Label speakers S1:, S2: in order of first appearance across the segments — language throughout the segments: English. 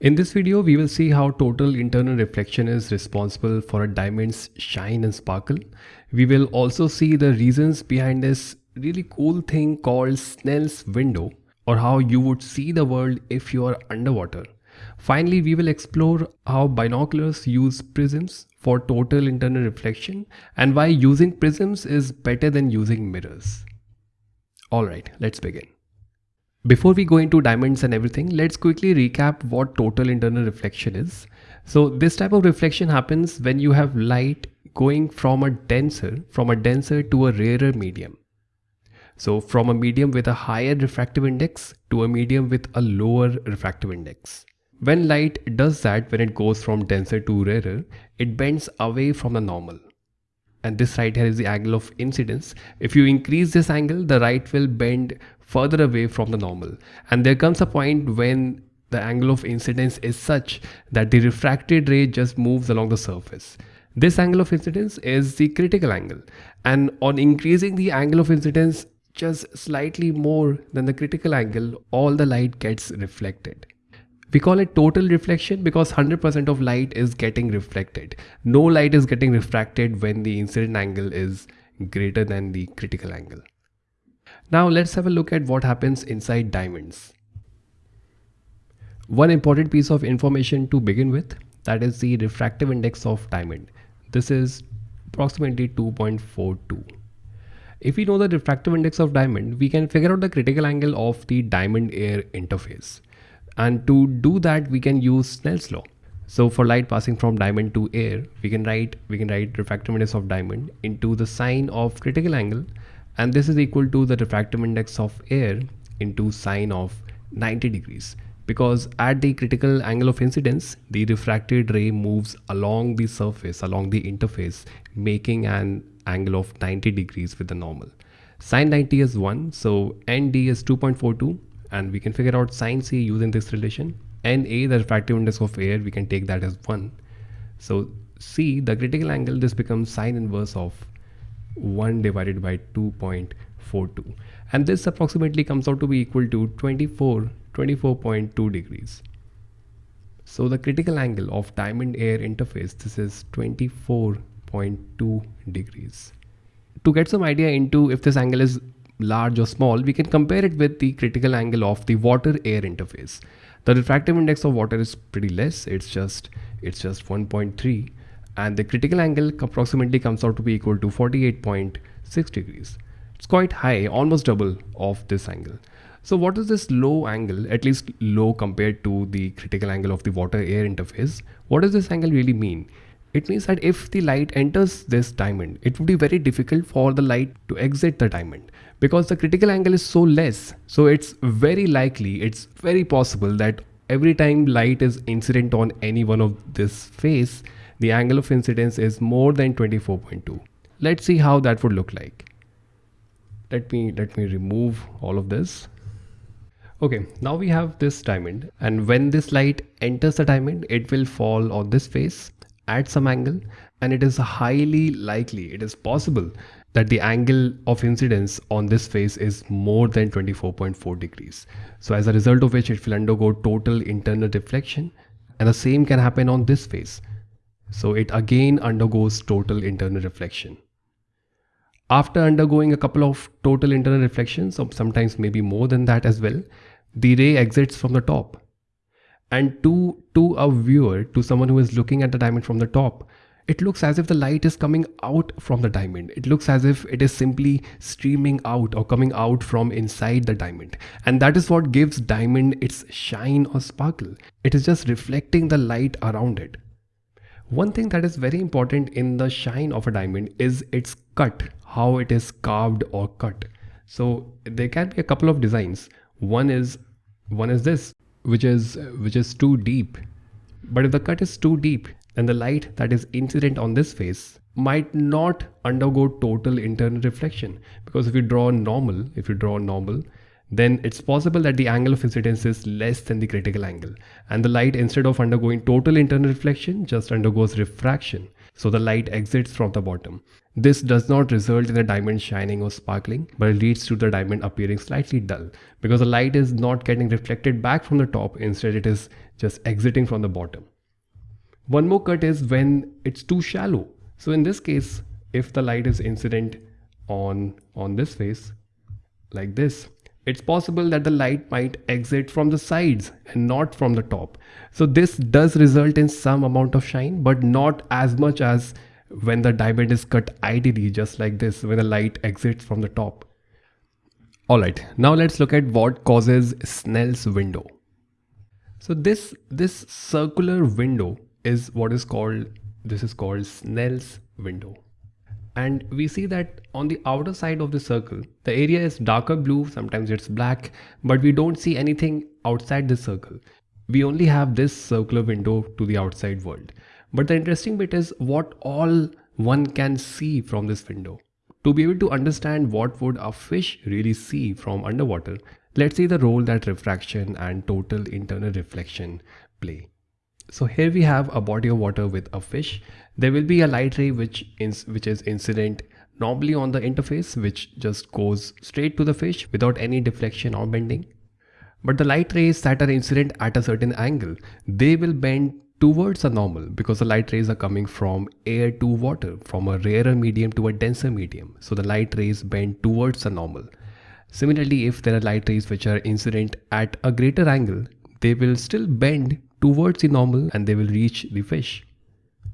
S1: In this video, we will see how total internal reflection is responsible for a diamond's shine and sparkle. We will also see the reasons behind this really cool thing called Snell's window or how you would see the world if you are underwater. Finally, we will explore how binoculars use prisms for total internal reflection and why using prisms is better than using mirrors. Alright, let's begin. Before we go into diamonds and everything, let's quickly recap what total internal reflection is. So this type of reflection happens when you have light going from a denser, from a denser to a rarer medium. So from a medium with a higher refractive index to a medium with a lower refractive index. When light does that, when it goes from denser to rarer, it bends away from the normal. And this right here is the angle of incidence. If you increase this angle, the right will bend further away from the normal. And there comes a point when the angle of incidence is such that the refracted ray just moves along the surface. This angle of incidence is the critical angle. And on increasing the angle of incidence just slightly more than the critical angle, all the light gets reflected. We call it total reflection because 100% of light is getting reflected. No light is getting refracted when the incident angle is greater than the critical angle. Now let's have a look at what happens inside diamonds. One important piece of information to begin with that is the refractive index of diamond. This is approximately 2.42. If we know the refractive index of diamond, we can figure out the critical angle of the diamond air interface. And to do that, we can use Snell's law. So for light passing from diamond to air, we can write we can write refractive index of diamond into the sine of critical angle, and this is equal to the refractive index of air into sine of 90 degrees. Because at the critical angle of incidence, the refracted ray moves along the surface, along the interface, making an angle of 90 degrees with the normal. Sine 90 is 1, so ND is 2.42 and we can figure out sine C using this relation. and NA, the refractive index of air, we can take that as 1. So C, the critical angle, this becomes sine inverse of 1 divided by 2.42. And this approximately comes out to be equal to 24, 24.2 degrees. So the critical angle of diamond air interface, this is 24.2 degrees. To get some idea into if this angle is large or small, we can compare it with the critical angle of the water air interface. The refractive index of water is pretty less. It's just, it's just 1.3 and the critical angle approximately comes out to be equal to 48.6 degrees. It's quite high, almost double of this angle. So what is this low angle, at least low compared to the critical angle of the water air interface? What does this angle really mean? It means that if the light enters this diamond, it would be very difficult for the light to exit the diamond because the critical angle is so less. So it's very likely, it's very possible that every time light is incident on any one of this face, the angle of incidence is more than 24.2. Let's see how that would look like. Let me, let me remove all of this. Okay, now we have this diamond and when this light enters the diamond, it will fall on this face at some angle and it is highly likely, it is possible that the angle of incidence on this face is more than 24.4 degrees. So as a result of which it will undergo total internal reflection and the same can happen on this face. So it again undergoes total internal reflection. After undergoing a couple of total internal reflections, or sometimes maybe more than that as well, the ray exits from the top and to to a viewer to someone who is looking at the diamond from the top it looks as if the light is coming out from the diamond. It looks as if it is simply streaming out or coming out from inside the diamond. And that is what gives diamond its shine or sparkle. It is just reflecting the light around it. One thing that is very important in the shine of a diamond is its cut how it is carved or cut. So there can be a couple of designs. One is one is this which is which is too deep. But if the cut is too deep then the light that is incident on this face might not undergo total internal reflection. Because if you draw normal if you draw normal then it's possible that the angle of incidence is less than the critical angle. And the light instead of undergoing total internal reflection just undergoes refraction So the light exits from the bottom. This does not result in the diamond shining or sparkling, but it leads to the diamond appearing slightly dull because the light is not getting reflected back from the top. Instead, it is just exiting from the bottom. One more cut is when it's too shallow. So in this case, if the light is incident on, on this face like this, it's possible that the light might exit from the sides and not from the top. So this does result in some amount of shine, but not as much as when the diamond is cut ideally just like this when the light exits from the top. Alright, now let's look at what causes Snell's window. So this, this circular window is what is called, this is called Snell's window and we see that on the outer side of the circle the area is darker blue sometimes it's black but we don't see anything outside the circle. We only have this circular window to the outside world. But the interesting bit is what all one can see from this window. To be able to understand what would a fish really see from underwater let's see the role that refraction and total internal reflection play so here we have a body of water with a fish there will be a light ray which, is which is incident normally on the interface which just goes straight to the fish without any deflection or bending. But the light rays that are incident at a certain angle, they will bend towards the normal because the light rays are coming from air to water, from a rarer medium to a denser medium. So the light rays bend towards the normal. Similarly, if there are light rays which are incident at a greater angle, they will still bend towards the normal and they will reach the fish.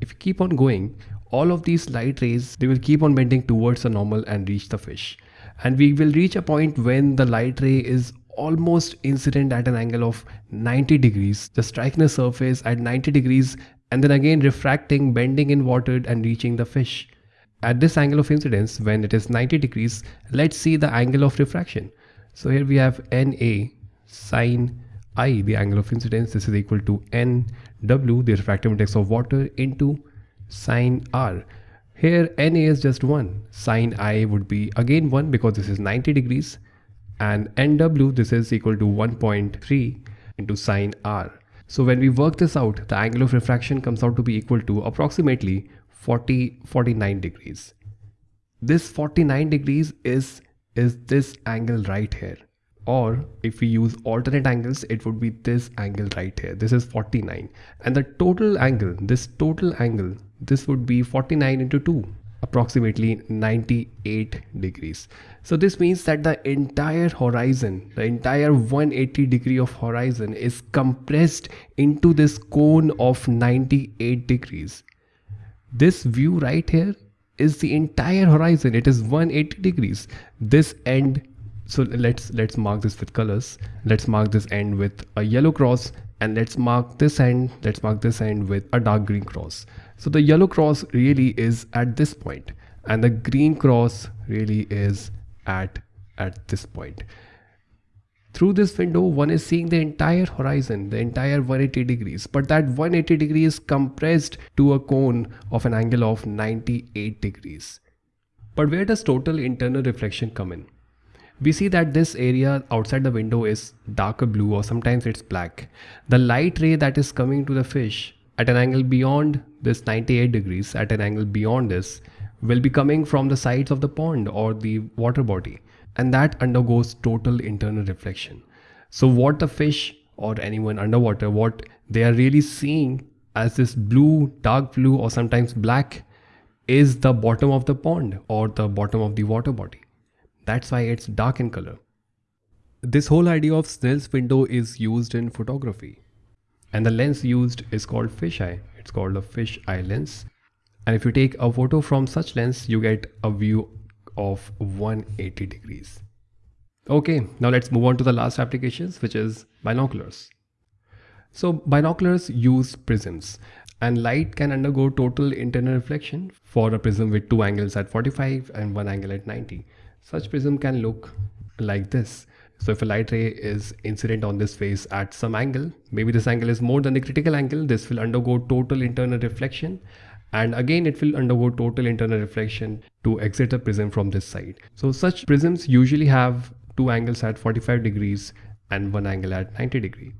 S1: If you keep on going all of these light rays they will keep on bending towards the normal and reach the fish. And we will reach a point when the light ray is almost incident at an angle of 90 degrees. Just striking the surface at 90 degrees and then again refracting bending in water and reaching the fish. At this angle of incidence when it is 90 degrees let's see the angle of refraction. So here we have na sine i the angle of incidence this is equal to n W, the refractive index of water, into sine R. Here Na is just 1. Sine I would be again 1 because this is 90 degrees. And NW, this is equal to 1.3 into sine R. So when we work this out, the angle of refraction comes out to be equal to approximately 40, 49 degrees. This 49 degrees is, is this angle right here or if we use alternate angles it would be this angle right here. This is 49 and the total angle this total angle this would be 49 into 2 approximately 98 degrees. So this means that the entire horizon the entire 180 degree of horizon is compressed into this cone of 98 degrees. This view right here is the entire horizon. It is 180 degrees. This end so let's let's mark this with colors. Let's mark this end with a yellow cross and let's mark this end let's mark this end with a dark green cross. So the yellow cross really is at this point and the green cross really is at at this point. Through this window one is seeing the entire horizon the entire 180 degrees but that 180 degree is compressed to a cone of an angle of 98 degrees. But where does total internal reflection come in we see that this area outside the window is darker blue or sometimes it's black. The light ray that is coming to the fish at an angle beyond this 98 degrees, at an angle beyond this, will be coming from the sides of the pond or the water body and that undergoes total internal reflection. So what the fish or anyone underwater, what they are really seeing as this blue, dark blue or sometimes black is the bottom of the pond or the bottom of the water body. That's why it's dark in color. This whole idea of Snell's window is used in photography. And the lens used is called fisheye. It's called a fisheye lens. And if you take a photo from such lens, you get a view of 180 degrees. Okay, now let's move on to the last applications, which is binoculars. So binoculars use prisms and light can undergo total internal reflection for a prism with two angles at 45 and one angle at 90. Such prism can look like this. So if a light ray is incident on this face at some angle, maybe this angle is more than the critical angle, this will undergo total internal reflection and again it will undergo total internal reflection to exit the prism from this side. So such prisms usually have two angles at 45 degrees and one angle at 90 degree.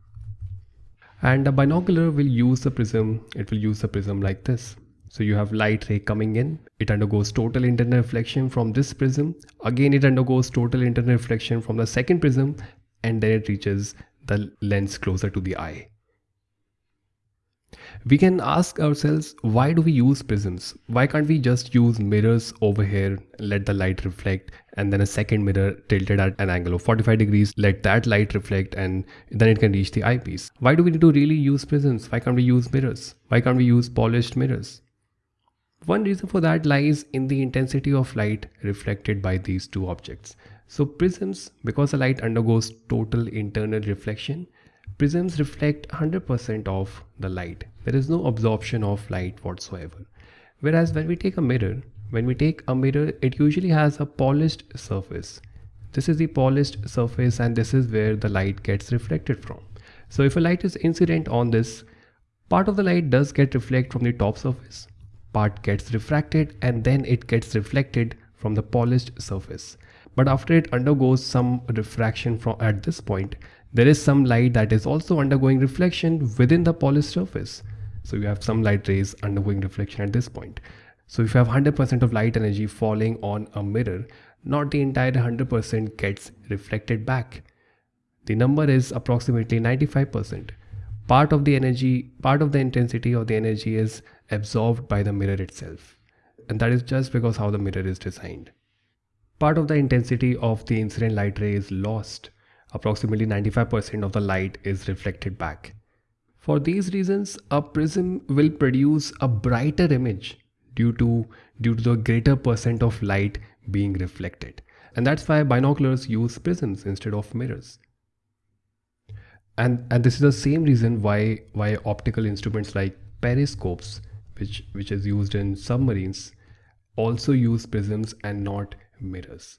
S1: And a binocular will use the prism, it will use the prism like this. So you have light ray coming in, it undergoes total internal reflection from this prism. Again, it undergoes total internal reflection from the second prism and then it reaches the lens closer to the eye. We can ask ourselves, why do we use prisms? Why can't we just use mirrors over here, let the light reflect, and then a second mirror tilted at an angle of 45 degrees, let that light reflect, and then it can reach the eyepiece? Why do we need to really use prisms? Why can't we use mirrors? Why can't we use polished mirrors? One reason for that lies in the intensity of light reflected by these two objects. So prisms, because the light undergoes total internal reflection, prisms reflect 100% of the light. There is no absorption of light whatsoever. Whereas when we take a mirror, when we take a mirror, it usually has a polished surface. This is the polished surface and this is where the light gets reflected from. So if a light is incident on this, part of the light does get reflected from the top surface, part gets refracted and then it gets reflected from the polished surface. But after it undergoes some refraction from at this point there is some light that is also undergoing reflection within the polished surface. So you have some light rays undergoing reflection at this point. So if you have 100% of light energy falling on a mirror not the entire 100% gets reflected back. The number is approximately 95% part of the energy part of the intensity of the energy is absorbed by the mirror itself and that is just because how the mirror is designed Part of the intensity of the incident light ray is lost. Approximately 95% of the light is reflected back. For these reasons, a prism will produce a brighter image due to, due to the greater percent of light being reflected. And that's why binoculars use prisms instead of mirrors. And, and this is the same reason why, why optical instruments like periscopes, which, which is used in submarines, also use prisms and not mirrors